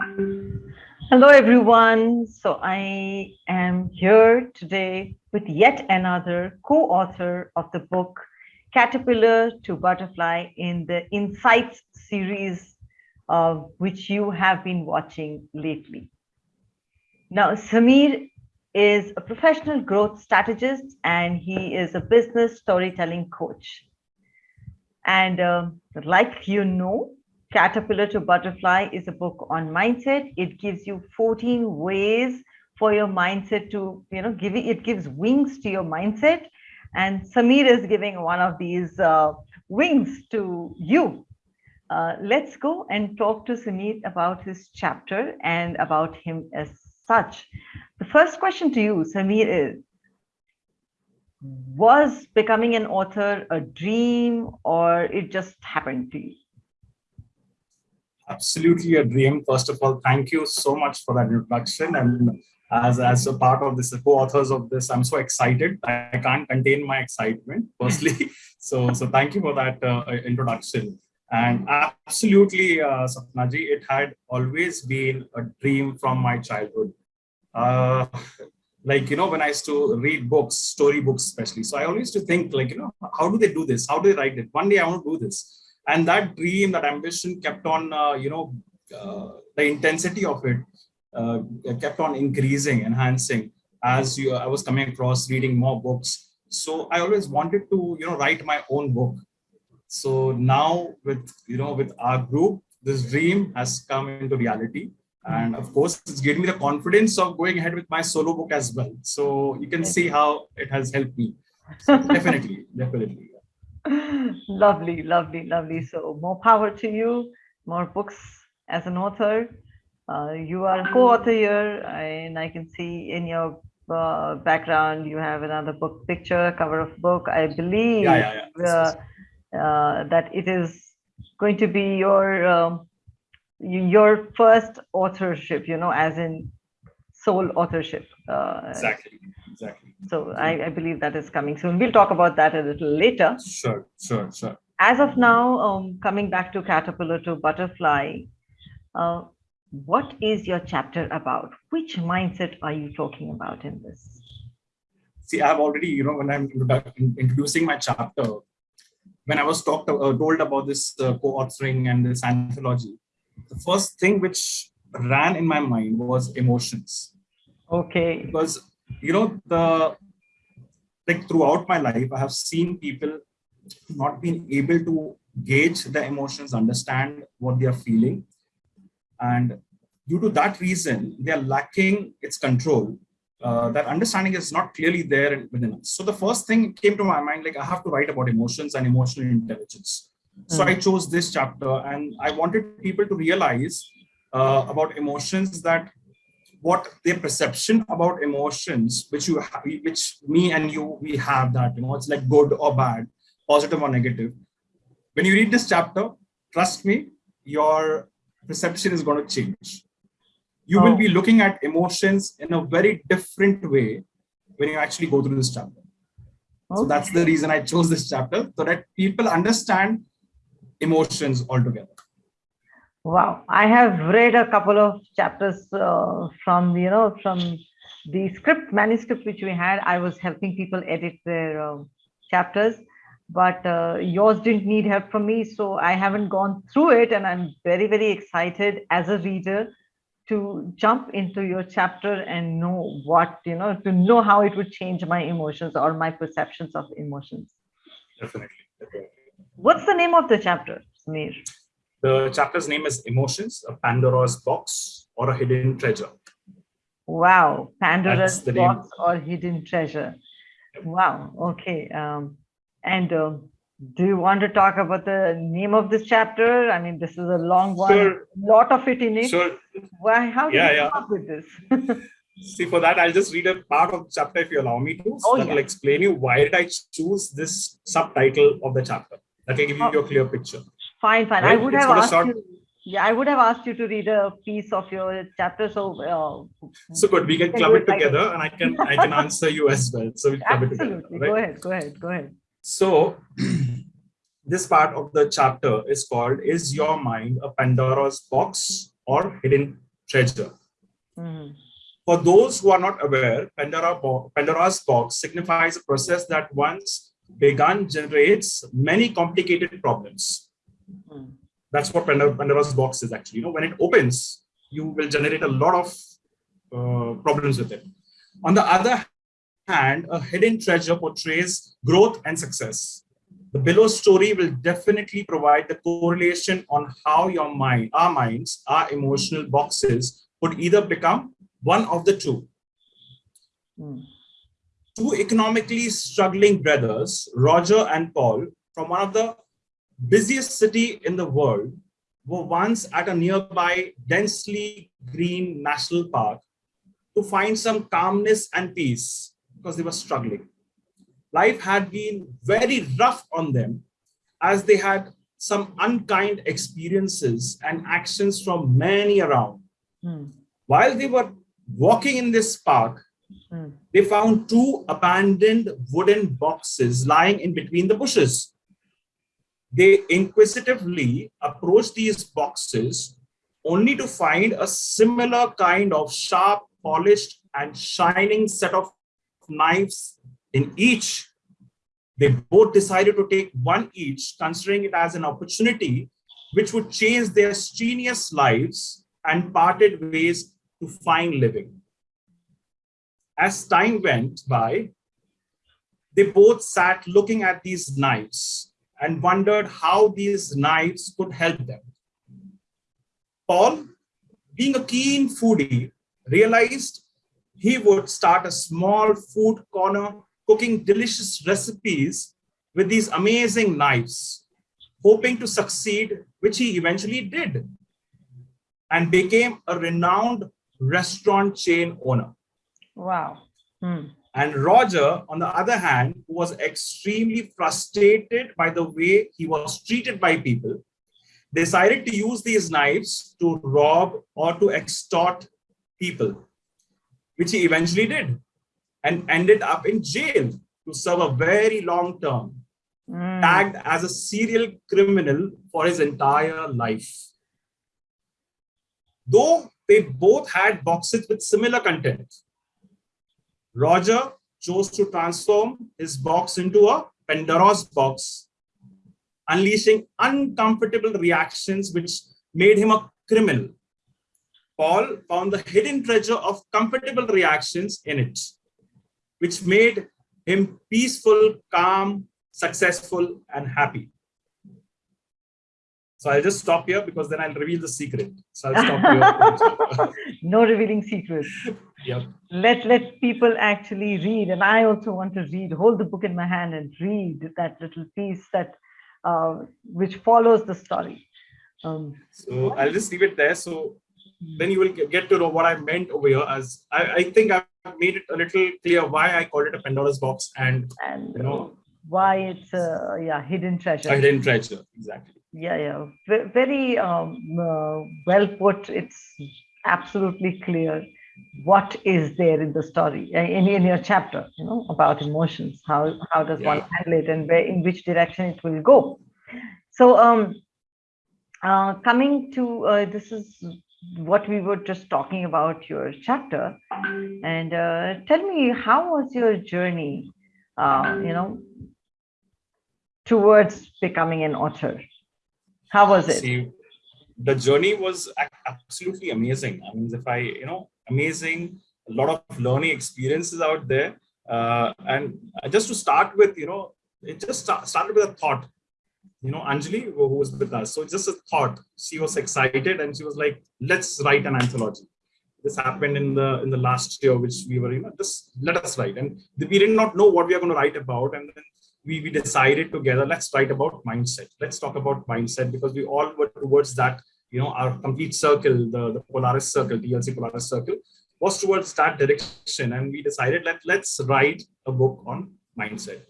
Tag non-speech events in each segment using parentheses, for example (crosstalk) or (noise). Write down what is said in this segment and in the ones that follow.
Hello, everyone. So I am here today with yet another co-author of the book, Caterpillar to Butterfly in the Insights series, uh, which you have been watching lately. Now, Samir is a professional growth strategist and he is a business storytelling coach. And um, like you know, Caterpillar to Butterfly is a book on mindset. It gives you 14 ways for your mindset to, you know, give it, it gives wings to your mindset. And Samir is giving one of these uh, wings to you. Uh, let's go and talk to Samir about his chapter and about him as such. The first question to you, Samir, is was becoming an author a dream or it just happened to you? Absolutely a dream. First of all, thank you so much for that introduction. And as, as a part of this, co-authors of this, I'm so excited. I can't contain my excitement, (laughs) firstly. so, so thank you for that uh, introduction. And absolutely, uh, Sapnaji, it had always been a dream from my childhood. Uh, like, you know, when I used to read books, story books especially. So I always used to think like, you know, how do they do this? How do they write it? One day I want to do this and that dream that ambition kept on uh, you know uh, the intensity of it uh, kept on increasing enhancing as you, i was coming across reading more books. So i always wanted to you know write my own book. So now with you know with our group this dream has come into reality. And of course it's given me the confidence of going ahead with my solo book as well. So you can see how it has helped me. So (laughs) definitely definitely lovely, lovely, lovely. So more power to you, more books as an author. Uh, you are a co-author here, and I can see in your uh, background you have another book picture, cover of book. I believe yeah, yeah, yeah. Uh, uh, that it is going to be your um, your first authorship. You know, as in sole authorship. Uh, exactly, exactly. So I, I, believe that is coming soon. We'll talk about that a little later. Sure, sure, sure. As of now, um, coming back to Caterpillar to Butterfly, uh, what is your chapter about? Which mindset are you talking about in this? See, I've already, you know, when I'm introducing my chapter, when I was talked, uh, told about this uh, co-authoring and this anthology, the first thing which ran in my mind was emotions. Okay. Because, you know, the like throughout my life, I have seen people not being able to gauge the emotions, understand what they are feeling. And due to that reason, they are lacking its control. Uh, that understanding is not clearly there within us. So the first thing came to my mind, like I have to write about emotions and emotional intelligence. So mm. I chose this chapter and I wanted people to realize uh, about emotions that what their perception about emotions which you have, which me and you we have that you know it's like good or bad positive or negative when you read this chapter trust me your perception is going to change you oh. will be oh. looking at emotions in a very different way when you actually go through this chapter okay. so that's the reason i chose this chapter so that people understand emotions altogether Wow, I have read a couple of chapters uh, from you know from the script manuscript which we had. I was helping people edit their uh, chapters, but uh, yours didn't need help from me, so I haven't gone through it, and I'm very very excited as a reader to jump into your chapter and know what you know to know how it would change my emotions or my perceptions of emotions. Definitely. Definitely. What's the name of the chapter, Samir? The chapter's name is Emotions, a Pandora's Box or a Hidden Treasure. Wow, Pandora's Box name. or Hidden Treasure. Wow, okay. Um, and uh, do you want to talk about the name of this chapter? I mean, this is a long one, sure. lot of it in it. Sure. Why, how did yeah, you yeah. come up with this? (laughs) See, for that, I'll just read a part of the chapter if you allow me to. So oh, that yeah. will explain you why did I choose this subtitle of the chapter. That will give you oh. a clear picture. Fine, fine. Right? I would it's have asked you. Yeah, I would have asked you to read a piece of your chapter. So, uh, so good. We can club it together, and I can I can answer you as well. So we club Absolutely. it together. Right? Go ahead. Go ahead. Go ahead. So, (clears throat) this part of the chapter is called "Is Your Mind a Pandora's Box or Hidden treasure. Mm. For those who are not aware, Pandora bo Pandora's box signifies a process that once begun generates many complicated problems. That's what Pandora's box is actually. You know, when it opens, you will generate a lot of uh, problems with it. On the other hand, a hidden treasure portrays growth and success. The below story will definitely provide the correlation on how your mind, our minds, our emotional boxes could either become one of the two. Mm. Two economically struggling brothers, Roger and Paul, from one of the busiest city in the world, were once at a nearby densely green national park to find some calmness and peace because they were struggling. Life had been very rough on them as they had some unkind experiences and actions from many around. Mm. While they were walking in this park, Mm. they found two abandoned wooden boxes lying in between the bushes. They inquisitively approached these boxes only to find a similar kind of sharp, polished, and shining set of knives in each. They both decided to take one each, considering it as an opportunity which would change their strenuous lives and parted ways to find living. As time went by, they both sat looking at these knives and wondered how these knives could help them. Paul, being a keen foodie, realized he would start a small food corner cooking delicious recipes with these amazing knives, hoping to succeed, which he eventually did, and became a renowned restaurant chain owner. Wow. Mm. And Roger, on the other hand, who was extremely frustrated by the way he was treated by people, decided to use these knives to rob or to extort people, which he eventually did and ended up in jail to serve a very long term, Mm. tagged as a serial criminal for his entire life. Though they both had boxes with similar content, Roger chose to transform his box into a Pandora's box, unleashing uncomfortable reactions which made him a criminal. Paul found the hidden treasure of comfortable reactions in it, which made him peaceful, calm, successful, and happy. So I'll just stop here because then I'll reveal the secret. So I'll stop here. (laughs) no revealing secrets. Yep. Let let people actually read, and I also want to read. Hold the book in my hand and read that little piece that uh, which follows the story. Um, So I'll just leave it there. So then you will get to know what I meant over here. As I, I think I've made it a little clear why I called it a Pandora's box and and you know why it's a yeah hidden treasure. a hidden treasure. Exactly. Yeah, yeah, Ve- very um, uh, well put. It's absolutely clear what is there in the story uh, in, in your chapter. You know about emotions. How how does one Yeah. handle it, and where in which direction it will go. So um, uh, coming to uh, this is what we were just talking about your chapter, and uh, tell me how was your journey? Uh, you know towards becoming an author. How was it? See, the journey was absolutely amazing. I mean, if I, you know, amazing, a lot of learning experiences out there. Uh, and just to start with, you know, it just sta- started with a thought. You know, Anjali, who who was with us. So just a thought. She was excited and she was like, let's write an anthology. This happened in the in the last year, which we were, you know, just let us write. And we did not know what we are going to write about. And then we, we decided together, let's write about mindset. Let's talk about mindset because we all were towards that, you know, our complete circle, the, the Polaris circle, DLC Polaris circle, was towards that direction. And we decided let, let's write a book on mindset.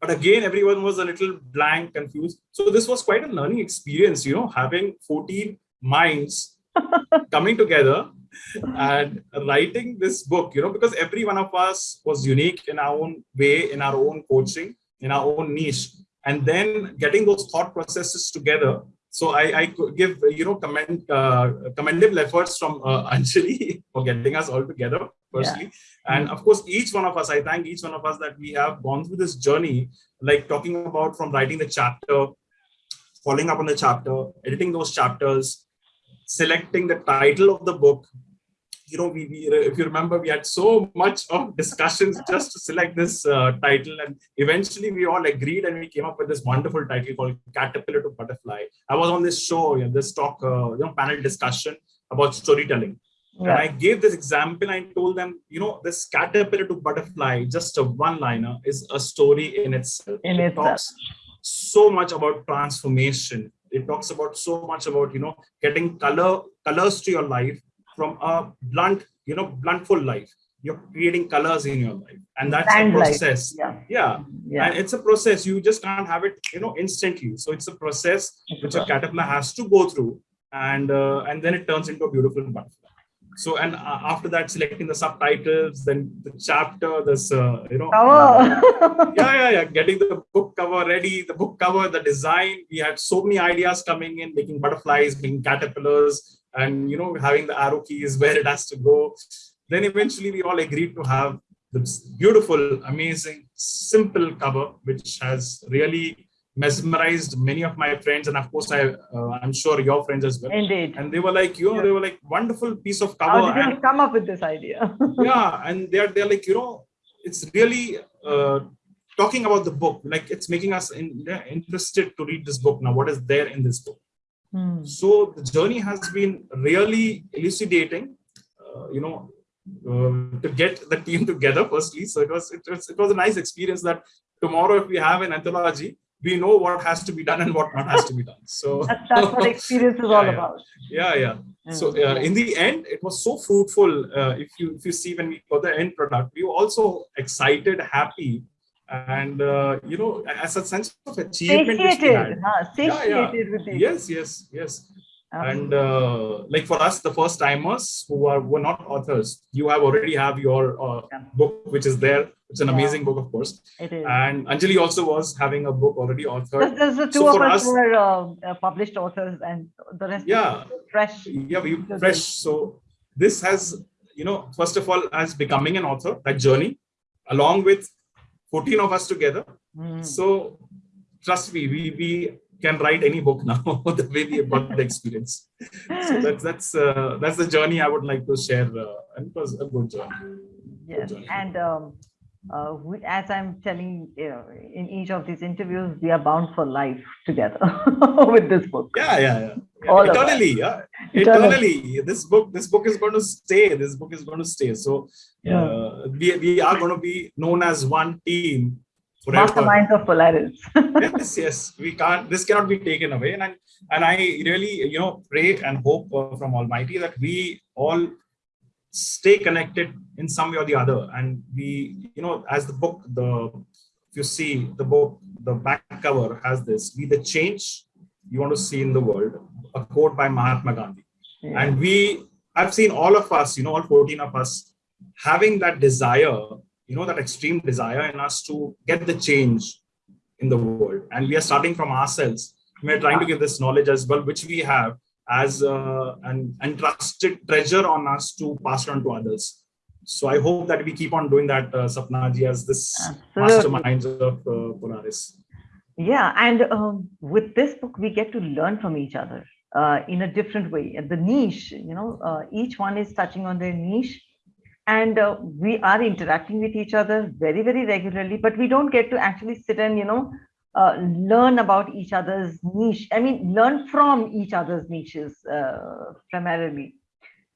But again, everyone was a little blank, confused. So this was quite a learning experience, you know, having 14 minds (laughs) coming together and writing this book, you know, because every one of us was unique in our own way, in our own coaching, in our own niche. And then getting those thought processes together so I, I give you know commend uh, commendable efforts from uh, (laughs) Anjali for getting us all together firstly, yeah. and of course each one of us. I thank each one of us that we have gone through this journey, like talking about from writing the chapter, following up on the chapter, editing those chapters, selecting the title of the book, you know, we, we, if you remember, we had so much of discussions just to select this uh, title. And eventually we all agreed and we came up with this wonderful title called Caterpillar to Butterfly. I was on this show, you know, this talk, uh, you know, panel discussion about storytelling. Yeah. And I gave this example. I told them, you know, this caterpillar to butterfly, just a one-liner, is a story in itself. In it itself. talks so much about transformation. It talks about so much about, you know, getting color colors to your life from a blunt, you know, bluntful life. You're creating colors in your life, and that's a process. Yeah. yeah, yeah, and it's a process. You just can't have it, you know, instantly. So it's a process which a caterpillar has to go through, and uh, and then it turns into a beautiful butterfly so and uh, after that selecting the subtitles then the chapter this uh, you know uh, (laughs) yeah yeah yeah getting the book cover ready the book cover the design we had so many ideas coming in making butterflies making caterpillars and you know having the arrow keys where it has to go. Then eventually we all agreed to have this beautiful amazing simple cover which has really mesmerized many of my friends. And of course i uh, i'm sure your friends as well. Indeed. And they were like you know yeah. they were like wonderful piece of cover. How did you come up with this idea? (laughs) Yeah and they're they're like you know it's really uh, talking about the book like it's making us in, interested to read this book. Now what is there in this book hmm. so the journey has been really elucidating uh, you know uh, to get the team (laughs) together firstly so it was, it was it was a nice experience that tomorrow if we have an anthology we know what has to be done and what not has to be done. So (laughs) that's, that's what (laughs) experience is yeah, all yeah. about. Yeah, yeah. So uh, in the end, it was so fruitful. Uh, if you if you see when we got the end product, we were also excited, happy, and uh, you know, as a sense of achievement. Satiated, huh? Satiated yeah, yeah. Yes, yes, yes and uh, like for us the first timers who are were not authors you have already have your uh, yeah. book which is there it's an amazing book of course it is. and anjali also was having a book already authored there's, the two so of us, us were uh, uh, published authors and the rest yeah fresh yeah we fresh so this has you know first of all as becoming an author that journey along with 14 of us together mm. so trust me we we can write any book now (laughs) the way we got the experience so that's that's uh, that's the journey i would like to share uh, and it was a good journey yes good journey. and um, uh, we, as i'm telling you know, in each of these interviews we are bound for life together (laughs) with this book yeah yeah yeah, yeah. All eternally yeah eternally. this book this book is going to stay this book is going to stay so yeah. Uh, we, we are going to be known as one team masterminds of Polaris. (laughs) yes, yes, we can't. This cannot be taken away, and I, and I really, you know, pray and hope uh, from Almighty that we all stay connected in some way or the other, and we, you know, as the book, the if you see the book, the back cover has this: "Be the change you want to see in the world." A quote by Mahatma Gandhi, yeah. and we, I've seen all of us, you know, all 14 of us, having that desire you know that extreme desire in us to get the change in the world. And we are starting from ourselves. We are trying to give this knowledge as well which we have as uh, an entrusted treasure on us to pass on to others. So i hope that we keep on doing that uh, sapnaji as this masterminds of uh, polaris. Yeah and um, with this book we get to learn from each other uh, in a different way. At the niche you know uh, each one is touching on their niche. And uh, we are interacting with each other very very regularly but we don't get to actually sit and you know uh, learn about each other's niche. I mean learn from each other's niches uh, primarily.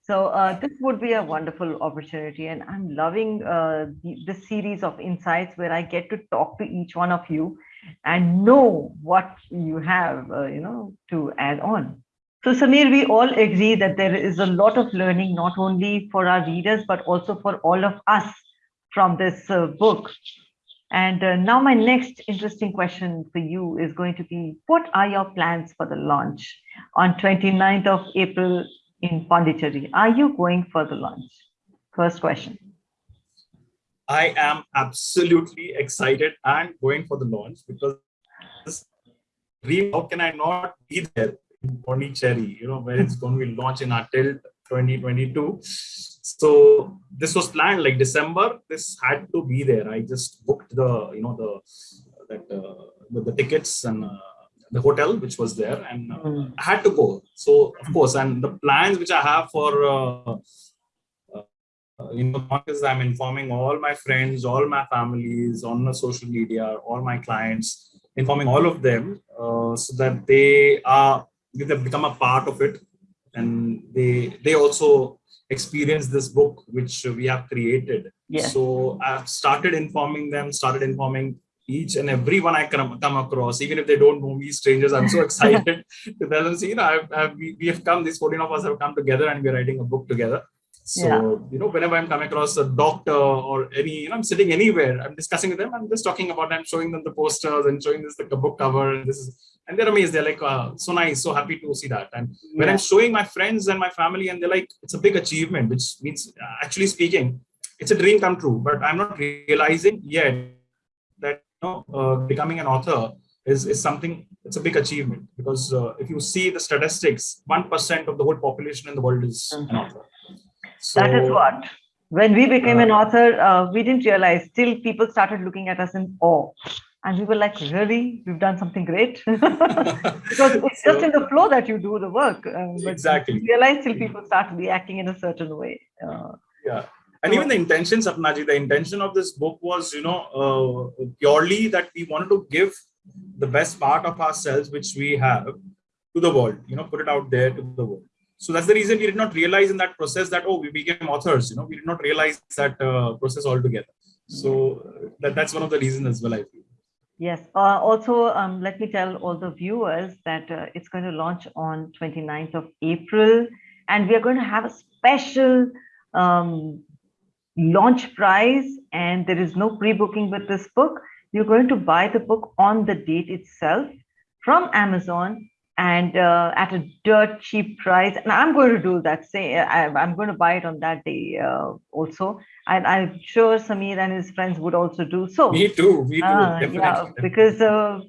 So uh, this would be a wonderful opportunity. And i'm loving uh, the, the series of insights where i get to talk to each one of you and know what you have uh, you know to add on so Samir, we all agree that there is a lot of learning, not only for our readers, but also for all of us from this uh, book. And uh, now my next interesting question for you is going to be, what are your plans for the launch on 29th of April in Pondicherry? Are you going for the launch? First question. I am absolutely excited and going for the launch because how can I not be there? In Pondicherry, you know, where it's going to be launched in our tilt 2022. So this was planned like December. This had to be there. I just booked the, you know, the that uh, the, the tickets and uh, the hotel which was there, and uh. I had to go. So of course, and the plans which I have for. Uh, uh, you know, because I'm informing all my friends, all my families on the social media, all my clients, informing all of them uh, so that they are they have become a part of it, and they they also experience this book which we have created. Yes. So I've started informing them, started informing each and everyone I come, come across, even if they don't know me, strangers. I'm so (laughs) excited to tell them, see, you know, I've, I've, we, we have come, these 14 of us have come together and we're writing a book together. So, Yeah. you know, whenever I'm coming across a doctor or any, you know, I'm sitting anywhere, I'm discussing with them, I'm just talking about them, showing them the posters and showing this a book cover. And this is, and they're amazed. They're like, uh, so nice, so happy to see that. And when I'm showing my friends and my family, and they're like, it's a big achievement, which means uh, actually speaking, it's a dream come true. But I'm not realizing yet that you know, uh, becoming an author is, is something. It's a big achievement because uh, if you see the statistics, one percent of the whole population in the world is an author. So, that is what. When we became uh, an author, uh, we didn't realize. Still, people started looking at us in awe, and we were like, "Really, we've done something great." (laughs) because it's (laughs) just So- in the flow that you do the work. Um, but Exactly. you realize till people start reacting in a certain way. Uh, yeah and even the intention sapnaji the intention of this book was you know uh, purely that we wanted to give the best part of ourselves which we have to the world you know put it out there to the world so that's the reason we did not realize in that process that oh we became authors you know we did not realize that uh, process altogether so uh, that, that's one of the reasons as well i feel Yes. Uh, also, um, let me tell all the viewers that uh, it's going to launch on 29th of April, and we are going to have a special um, launch prize, and there is no pre-booking with this book. You're going to buy the book on the date itself from Amazon and uh, at a dirt cheap price. And I'm going to do that. Say, I, I'm going to buy it on that day uh, also. And I'm sure Samir and his friends would also do so. me too me too definitely, yeah, because uh,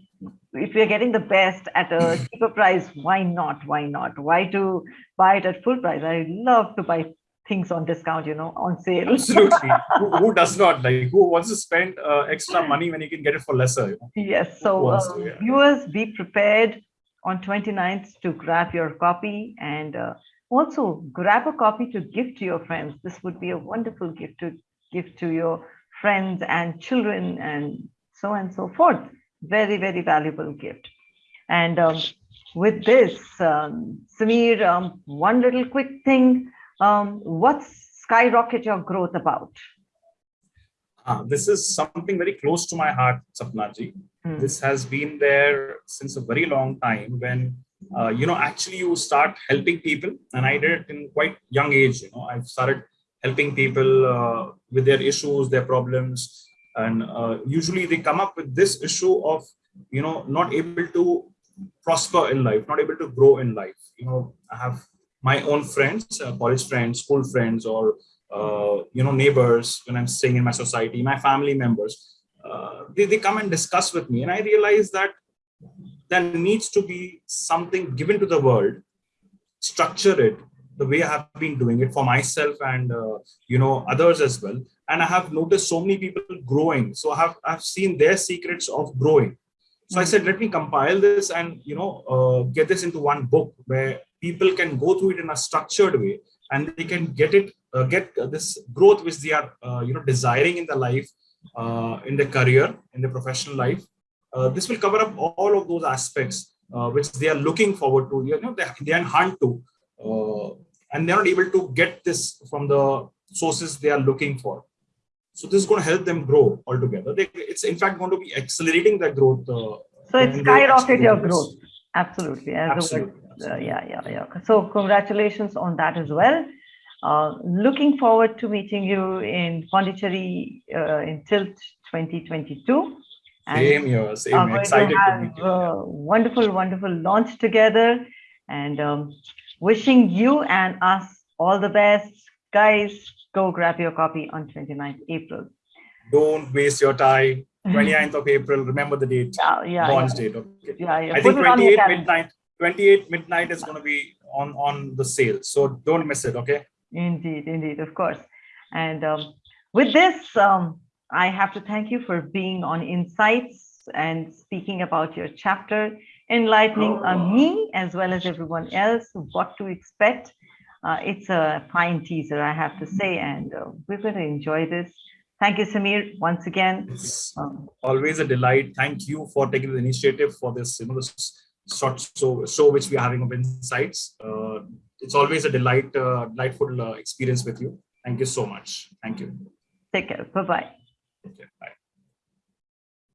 if we are getting the best at a (clears throat) cheaper price, why not? Why not? Why to buy it at full price? I love to buy things on discount, you know, on sale. absolutely (laughs) who, who does not like who wants to spend uh, extra money when you can get it for lesser you know? Yes. So, uh, to, yeah. viewers, be prepared on 29th to grab your copy and uh, also grab a copy to give to your friends. This would be a wonderful gift to give to your friends and children and so on and so forth. Very, very valuable gift. And um, with this, um, Samir, um, one little quick thing. Um, what's Skyrocket Your Growth about? Ah, this is something very close to my heart, Sapnaji. Hmm. This has been there since a very long time when, uh, you know, actually you start helping people. And I did it in quite young age, you know, I've started helping people uh, with their issues, their problems. And uh, usually they come up with this issue of, you know, not able to prosper in life, not able to grow in life. You know, I have my own friends, uh, college friends, school friends, or uh, you know neighbors when i'm staying in my society my family members uh, they, they come and discuss with me. And i realize that there needs to be something given to the world structure it the way i have been doing it for myself and uh, you know others as well. And i have noticed so many people growing. So i have i've seen their secrets of growing. So i said let me compile this and you know uh, get this into one book where people can go through it in a structured way and they can get it uh, get uh, this growth which they are uh, you know desiring in their life uh, in their career in their professional life uh, this will cover up all of those aspects uh, which they are looking forward to you know they, they are in hunt to uh, and they're not able to get this from the sources they are looking for so this is going to help them grow altogether they, it's in fact going to be accelerating their growth uh, So it's skyrocket your growth. Absolutely. As the word absolutely, absolutely. Yeah, yeah, yeah. So congratulations on that as well. Uh, looking forward to meeting you in Pondicherry uh, in Tilt 2022. And same here same are going excited to to have meet you a wonderful, wonderful launch together. And um, wishing you and us all the best. Guys, go grab your copy on 29th April. don't waste your time (laughs) 29th of april remember the date Yeah, yeah, launch yeah. date okay yeah, yeah. I Put think it on your 28 calendar. midnight. 28 midnight is going to be on on the sale so don't miss it okay? Indeed indeed of course. And um, with this um, i have to thank you for being on insights and speaking about your chapter enlightening uh, me as well as everyone else what to expect. Uh, it's a fine teaser i have to say and uh, we're going to enjoy this. Thank you samir once again. It's um, always a delight. Thank you for taking the initiative for this you know this short show, show which we are having of insights. Uh, it's always a delight, uh, delightful uh, experience with you. Thank you so much. Thank you. Take care. Bye-bye. Okay, bye.